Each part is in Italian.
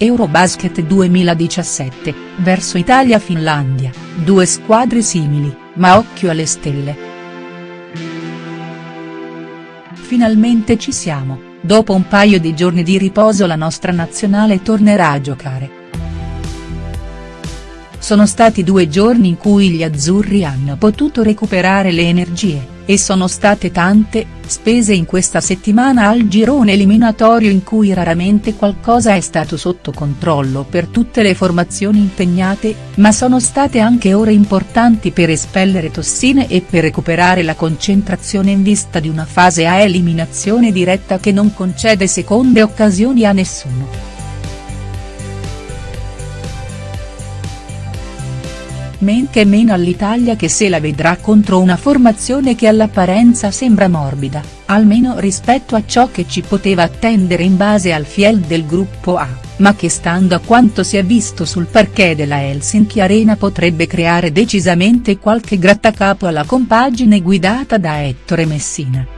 Eurobasket 2017, verso Italia-Finlandia, due squadre simili, ma occhio alle stelle. Finalmente ci siamo, dopo un paio di giorni di riposo la nostra nazionale tornerà a giocare. Sono stati due giorni in cui gli azzurri hanno potuto recuperare le energie, e sono state tante, spese in questa settimana al girone eliminatorio in cui raramente qualcosa è stato sotto controllo per tutte le formazioni impegnate, ma sono state anche ore importanti per espellere tossine e per recuperare la concentrazione in vista di una fase a eliminazione diretta che non concede seconde occasioni a nessuno. Men che meno all'Italia che se la vedrà contro una formazione che all'apparenza sembra morbida, almeno rispetto a ciò che ci poteva attendere in base al fiel del gruppo A, ma che stando a quanto si è visto sul parquet della Helsinki Arena potrebbe creare decisamente qualche grattacapo alla compagine guidata da Ettore Messina.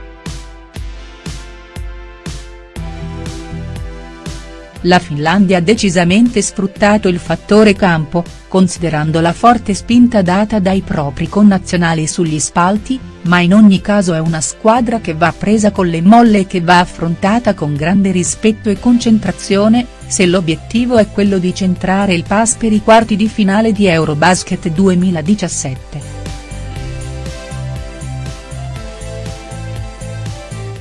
La Finlandia ha decisamente sfruttato il fattore campo, considerando la forte spinta data dai propri connazionali sugli spalti, ma in ogni caso è una squadra che va presa con le molle e che va affrontata con grande rispetto e concentrazione, se l'obiettivo è quello di centrare il pass per i quarti di finale di Eurobasket 2017.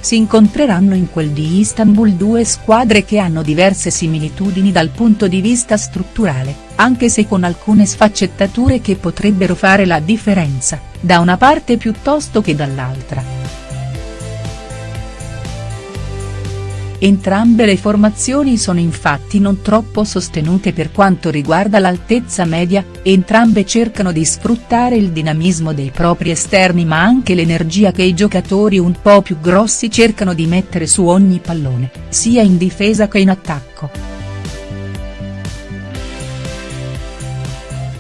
Si incontreranno in quel di Istanbul due squadre che hanno diverse similitudini dal punto di vista strutturale, anche se con alcune sfaccettature che potrebbero fare la differenza, da una parte piuttosto che dall'altra. Entrambe le formazioni sono infatti non troppo sostenute per quanto riguarda l'altezza media, entrambe cercano di sfruttare il dinamismo dei propri esterni ma anche l'energia che i giocatori un po' più grossi cercano di mettere su ogni pallone, sia in difesa che in attacco.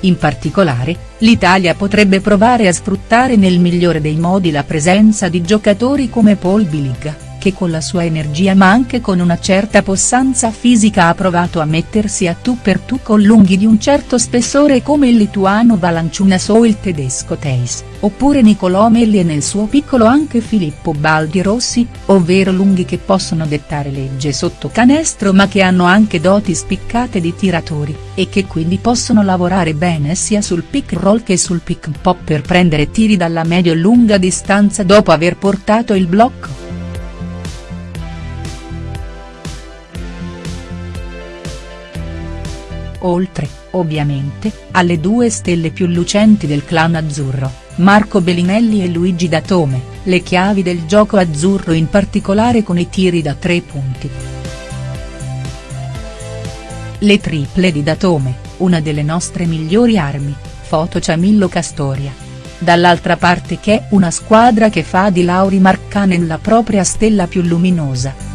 In particolare, l'Italia potrebbe provare a sfruttare nel migliore dei modi la presenza di giocatori come Paul Biliga che con la sua energia ma anche con una certa possanza fisica ha provato a mettersi a tu per tu con lunghi di un certo spessore come il lituano Valanciunas o il tedesco Teis, oppure Nicolò Melli e nel suo piccolo anche Filippo Baldi Rossi, ovvero lunghi che possono dettare legge sotto canestro ma che hanno anche doti spiccate di tiratori, e che quindi possono lavorare bene sia sul pick roll che sul pick pop per prendere tiri dalla medio-lunga distanza dopo aver portato il blocco. Oltre, ovviamente, alle due stelle più lucenti del clan azzurro, Marco Bellinelli e Luigi Datome, le chiavi del gioco azzurro in particolare con i tiri da tre punti. Le triple di Datome, una delle nostre migliori armi, foto Ciamillo Castoria. Dall'altra parte che una squadra che fa di Lauri Markkanen la propria stella più luminosa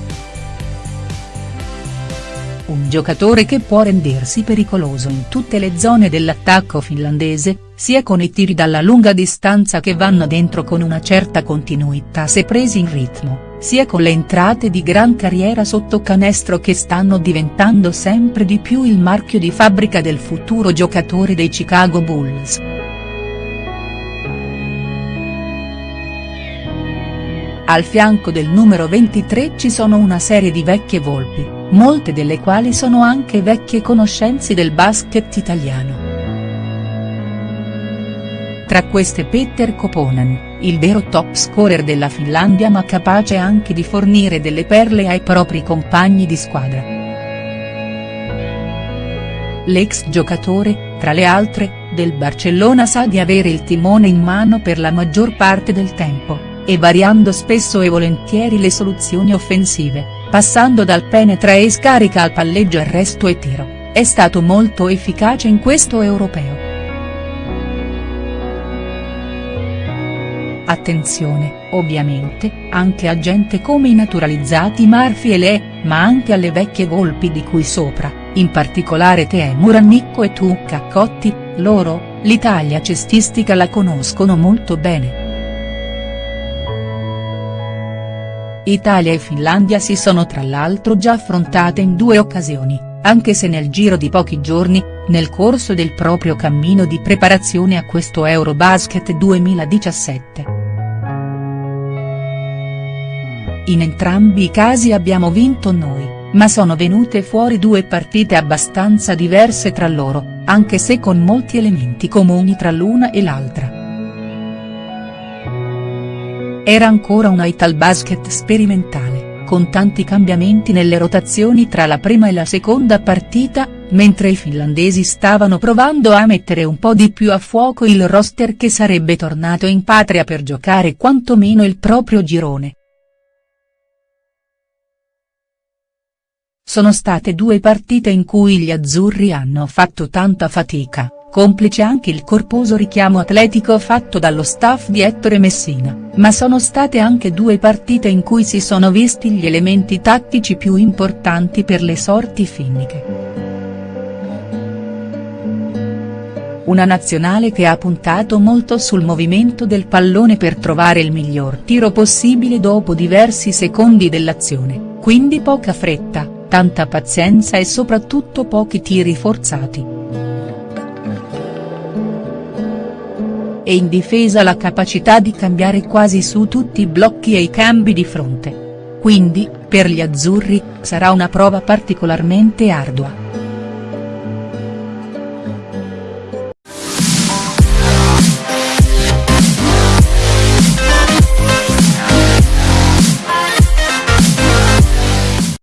un giocatore che può rendersi pericoloso in tutte le zone dell'attacco finlandese, sia con i tiri dalla lunga distanza che vanno dentro con una certa continuità se presi in ritmo, sia con le entrate di gran carriera sotto canestro che stanno diventando sempre di più il marchio di fabbrica del futuro giocatore dei Chicago Bulls. Al fianco del numero 23 ci sono una serie di vecchie volpi, molte delle quali sono anche vecchie conoscenze del basket italiano. Tra queste Petter Koponen, il vero top scorer della Finlandia ma capace anche di fornire delle perle ai propri compagni di squadra. L'ex giocatore, tra le altre, del Barcellona sa di avere il timone in mano per la maggior parte del tempo e variando spesso e volentieri le soluzioni offensive, passando dal penetra e scarica al palleggio arresto e tiro, è stato molto efficace in questo europeo. Attenzione, ovviamente, anche a gente come i naturalizzati Marfi e Le, ma anche alle vecchie volpi di cui sopra, in particolare Temu Rannicco e Tucca Cotti, loro, l'Italia cestistica la conoscono molto bene. Italia e Finlandia si sono tra l'altro già affrontate in due occasioni, anche se nel giro di pochi giorni, nel corso del proprio cammino di preparazione a questo Eurobasket 2017. In entrambi i casi abbiamo vinto noi, ma sono venute fuori due partite abbastanza diverse tra loro, anche se con molti elementi comuni tra l'una e l'altra. Era ancora una Italbasket sperimentale, con tanti cambiamenti nelle rotazioni tra la prima e la seconda partita, mentre i finlandesi stavano provando a mettere un po' di più a fuoco il roster che sarebbe tornato in patria per giocare quantomeno il proprio girone. Sono state due partite in cui gli azzurri hanno fatto tanta fatica complice anche il corposo richiamo atletico fatto dallo staff di Ettore Messina, ma sono state anche due partite in cui si sono visti gli elementi tattici più importanti per le sorti finniche. Una nazionale che ha puntato molto sul movimento del pallone per trovare il miglior tiro possibile dopo diversi secondi dell'azione, quindi poca fretta, tanta pazienza e soprattutto pochi tiri forzati. E in difesa la capacità di cambiare quasi su tutti i blocchi e i cambi di fronte. Quindi, per gli azzurri, sarà una prova particolarmente ardua.